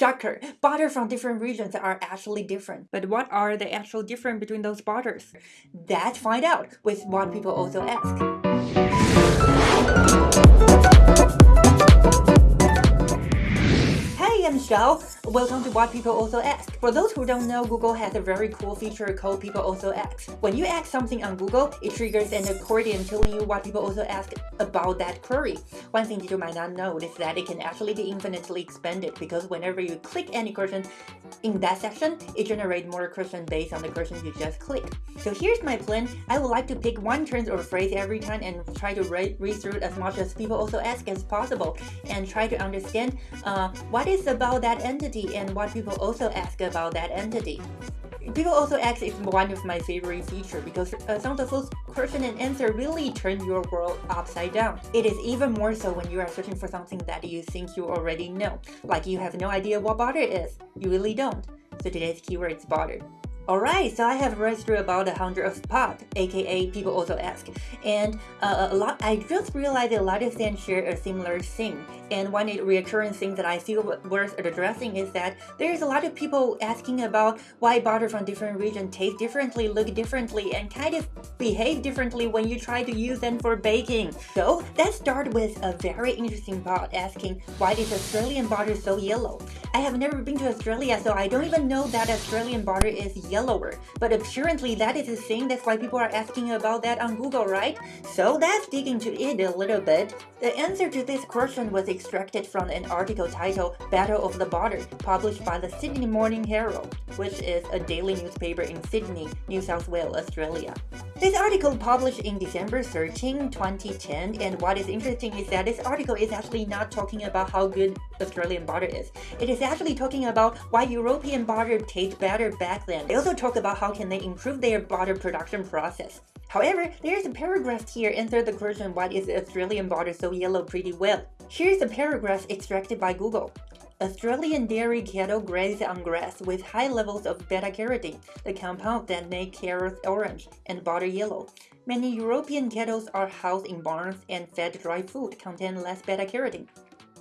Shocker! Butter from different regions are actually different. But what are the actual difference between those butters? Let's find out with what people also ask. Michelle. Welcome to What People Also Ask. For those who don't know, Google has a very cool feature called People Also Ask. When you ask something on Google, it triggers an accordion telling you what people also ask about that query. One thing that you might not know is that it can actually be infinitely expanded because whenever you click any question in that section, it generates more questions based on the question you just clicked. So here's my plan. I would like to pick one term or phrase every time and try to read, read through as much as people also ask as possible and try to understand uh, what is about that entity and what people also ask about that entity. People also ask is one of my favorite features because uh, some of those question and answer really turn your world upside down. It is even more so when you are searching for something that you think you already know, like you have no idea what butter is. You really don't. So today's keyword is butter. Alright, so I have read through about a hundred of spot, aka people also ask, and uh, a lot. I just realized a lot of them share a similar thing. And one recurring thing that I feel worth addressing is that there's a lot of people asking about why butter from different regions taste differently, look differently, and kind of behave differently when you try to use them for baking. So let's start with a very interesting bot asking why is Australian butter so yellow? I have never been to Australia, so I don't even know that Australian butter is yellower. But apparently that is a thing, that's why people are asking about that on Google, right? So let's dig into it a little bit. The answer to this question was extracted from an article titled Battle of the Butter, published by the Sydney Morning Herald, which is a daily newspaper in Sydney, New South Wales, Australia. This article published in December 13, 2010, and what is interesting is that this article is actually not talking about how good Australian butter is. It is actually talking about why European butter tastes better back then. They also talk about how can they improve their butter production process. However, there's a paragraph here answer the question why is Australian butter so yellow pretty well. Here's a paragraph extracted by Google. Australian dairy cattle graze on grass with high levels of beta-carotene, the compound that make carrots orange and butter yellow. Many European cattle are housed in barns and fed dry food contain less beta-carotene.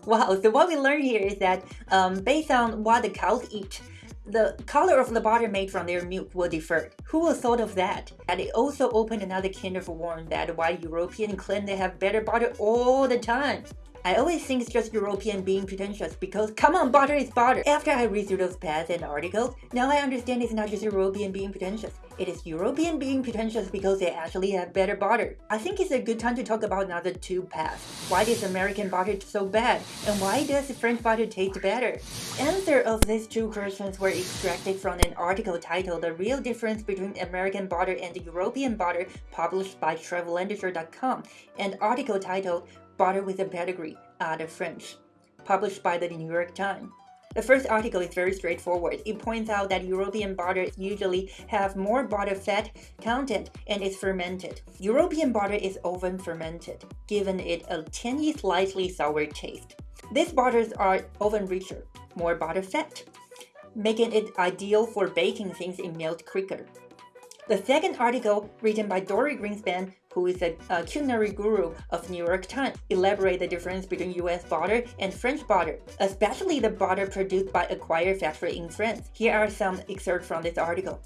Wow, so what we learned here is that um, based on what the cows eat, the color of the butter made from their milk will differ. Who would thought of that? And it also opened another can of worms that why Europeans claim they have better butter all the time. I always think it's just European being pretentious because come on, butter is butter. After I read through those paths and articles, now I understand it's not just European being pretentious. It is European being pretentious because they actually have better butter. I think it's a good time to talk about another two paths. Why is American butter so bad? And why does French butter taste better? Answer of these two questions were extracted from an article titled The Real Difference Between American Butter and European Butter published by TravelLiterature.com, an article titled Butter with a Pedigree, Art of French, published by the New York Times. The first article is very straightforward. It points out that European butter usually have more butter fat content and is fermented. European butter is often fermented, giving it a tangy, slightly sour taste. These butters are often richer, more butter fat, making it ideal for baking things in melt quicker. The second article, written by Dorie Greenspan, who is a, a, culinary guru of New York Times, elaborate the difference between US butter and French butter, especially the butter produced by Échiré factory in France. Here are some excerpts from this article.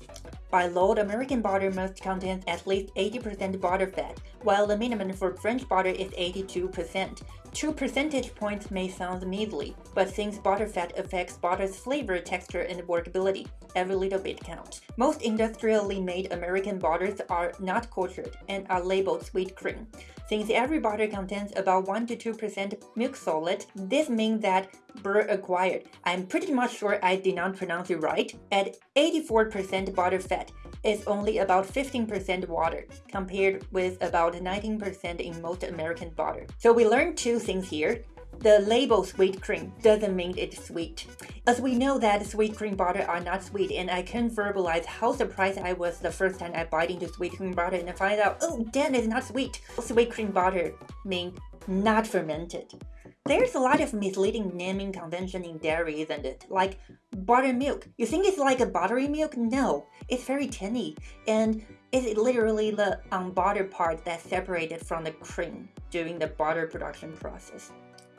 By law, American butter must contain at least 80% butter fat, while the minimum for French butter is 82%. Two percentage points may sound measly, but since butterfat affects butter's flavor, texture, and workability, every little bit counts. Most industrially made American butters are not cultured and are labeled sweet cream. Since every butter contains about 1 to 2% milk solid, this means that Beurre Échiré, I'm pretty much sure I did not pronounce it right, at 84% butter fat is only about 15% water, compared with about 19% in most American butter. So we learned two things here. The label sweet cream doesn't mean it's sweet. As we know that sweet cream butter are not sweet and I can't verbalize how surprised I was the first time I bite into sweet cream butter and I find out, oh damn it's not sweet. Sweet cream butter means not fermented. There's a lot of misleading naming convention in dairy, isn't it? Like buttermilk. You think it's like a buttery milk? No, it's very tinny and it's literally the unbuttered part that's separated from the cream during the butter production process.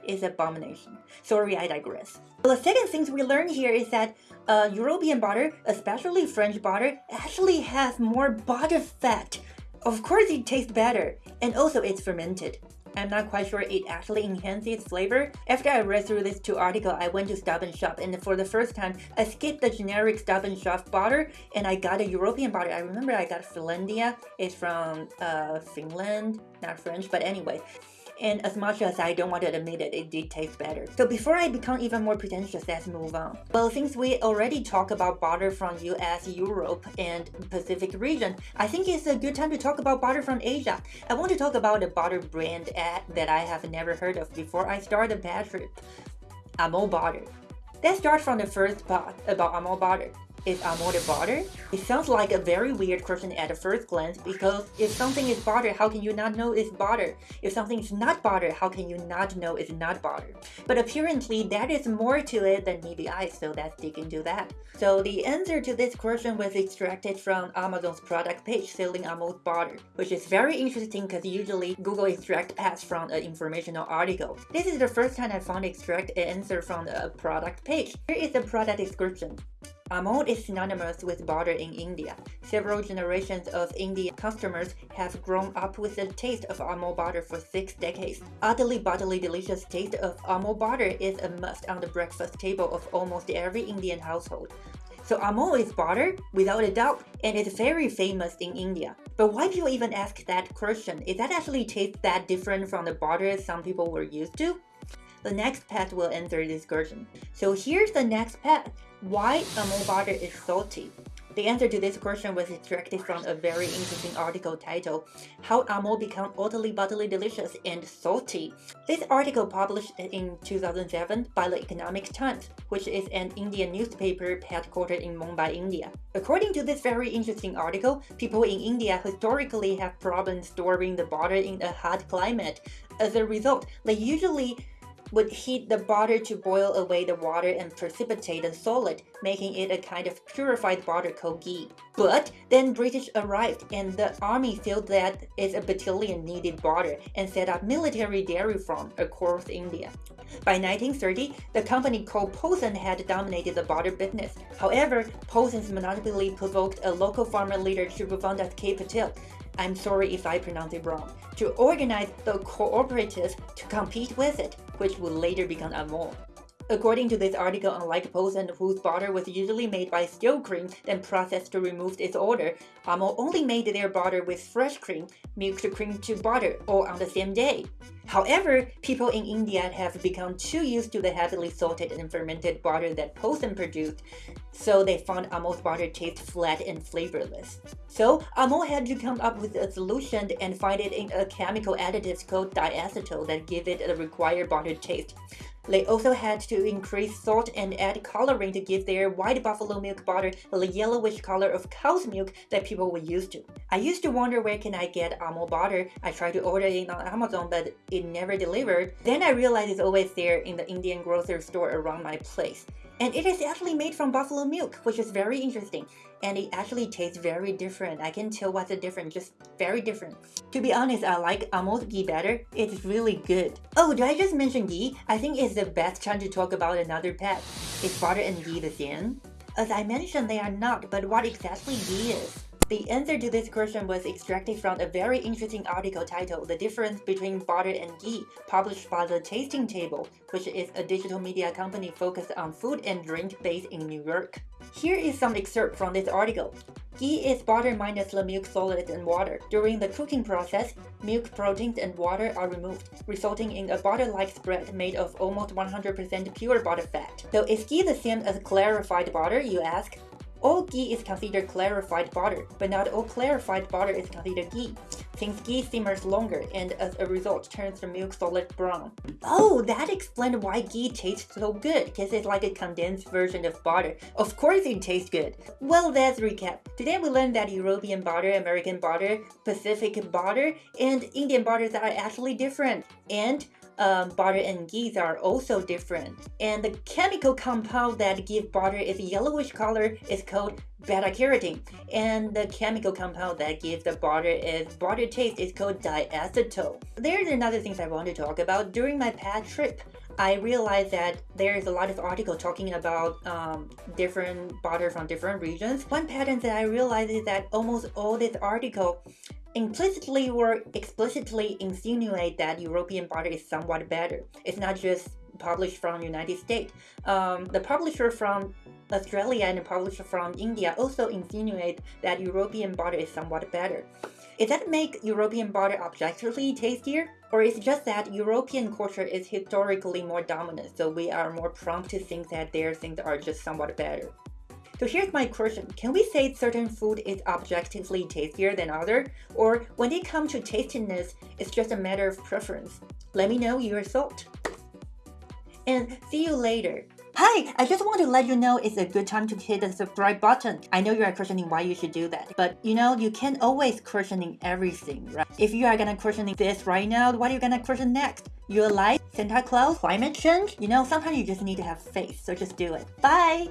is abomination. Sorry, I digress. The second thing we learned here is that uh, European butter, especially French butter, actually has more butter fat. Of course it tastes better, and also it's fermented. I'm not quite sure it actually enhances its flavor. After I read through this two article, I went to Stop Shop and for the first time, I skipped the generic Stop Shop butter and I got a European butter. I remember I got Finlandia. It's from uh, Finland, not French, but anyway and as much as I don't want to admit it, it did taste better. So before I become even more pretentious, let's move on. Well, since we already talked about butter from US, Europe, and Pacific region, I think it's a good time to talk about butter from Asia. I want to talk about a butter brand that I have never heard of before I start the bad trip. Amul butter. Let's start from the first part about Amul butter. Is uh, Amul butter? It sounds like a very weird question at the first glance because if something is butter, how can you not know it's butter? If something is not butter, how can you not know it's not butter? But apparently that is more to it than meets the eye, so let's dig into that. So the answer to this question was extracted from Amazon's product page selling Amul butter, which is very interesting because usually Google extract ads from an informational article. This is the first time I found extract an answer from a product page. Here is the product description. Amul is synonymous with butter in India. Several generations of Indian customers have grown up with the taste of Amul butter for six decades. Utterly butterly delicious taste of Amul butter is a must on the breakfast table of almost every Indian household. So Amul is butter, without a doubt, and it's very famous in India. But why people even ask that question? Is that actually taste that different from the butter some people were used to? The next path will answer this question. So here's the next path. Why Amul butter is salty? The answer to this question was extracted from a very interesting article titled How Amul Become Utterly Butterly Delicious and Salty. This article published in 2007 by the Economic Times, which is an Indian newspaper headquartered in Mumbai, India. According to this very interesting article, people in India historically have problems storing the butter in a hot climate. As a result, they usually would heat the butter to boil away the water and precipitate the solid, making it a kind of purified butter called ghee. But then British arrived and the army felt that its a battalion needed butter and set up military dairy farm across India. By 1930, the company called Polson had dominated the butter business. However, Polson's monopoly provoked a local farmer leader Tribhuvandas K. Patel I'm sorry if I pronounce it wrong, to organize the cooperatives to compete with it, which would later become Amul. According to this article, unlike Polson, whose butter was usually made by still cream, then processed to remove its odor, Amul only made their butter with fresh cream, milked cream to butter, all on the same day. However, people in India have become too used to the heavily salted and fermented butter that Polson produced, so they found Amul's butter taste flat and flavorless. So, Amul had to come up with a solution and find it in a chemical additive called diacetyl that give it the required butter taste. They also had to increase salt and add coloring to give their white buffalo milk butter the yellowish color of cow's milk that people were used to. I used to wonder where can I get Amul butter. I tried to order it on Amazon but it never delivered. Then I realized it's always there in the Indian grocery store around my place. And it is actually made from buffalo milk, which is very interesting. And it actually tastes very different. I can tell what's the difference, just very different. To be honest, I like Amul's ghee better. It's really good. Oh, did I just mention ghee? I think it's the best time to talk about another pet. Is butter and ghee the same? As I mentioned, they are not, but what exactly ghee is? The answer to this question was extracted from a very interesting article titled The Difference Between Butter and Ghee, published by The Tasting Table, which is a digital media company focused on food and drink based in New York. Here is some excerpt from this article. Ghee is butter minus the milk solids and water. During the cooking process, milk, proteins, and water are removed, resulting in a butter-like spread made of almost 100% pure butter fat. So is ghee the same as clarified butter, you ask? All ghee is considered clarified butter, but not all clarified butter is considered ghee, since ghee simmers longer and as a result turns the milk solid brown. Oh, that explains why ghee tastes so good, because it's like a condensed version of butter. Of course it tastes good. Well, let's recap. Today we learned that European butter, American butter, Pacific butter, and Indian butters are actually different. And um, butter and ghee are also different. And the chemical compound that give butter its yellowish color is called beta-carotene. And the chemical compound that gives the butter its butter taste is called diacetyl. There's another thing I want to talk about. During my past trip, I realized that there's a lot of article talking about um, different butter from different regions. One pattern that I realized is that almost all this article implicitly or explicitly insinuate that European butter is somewhat better. It's not just published from United States. Um, the publisher from Australia and the publisher from India also insinuate that European butter is somewhat better. Is that make European butter objectively tastier? Or is it just that European culture is historically more dominant, so we are more prompt to think that their things are just somewhat better? So here's my question. Can we say certain food is objectively tastier than other? Or when it comes to tastiness, it's just a matter of preference? Let me know your thought. And see you later. Hi, I just want to let you know it's a good time to hit the subscribe button. I know you are questioning why you should do that, but you know, you can't always questioning everything, right? If you are gonna questioning this right now, what are you gonna question next? Your life, Santa Claus, climate change? You know, sometimes you just need to have faith, so just do it. Bye!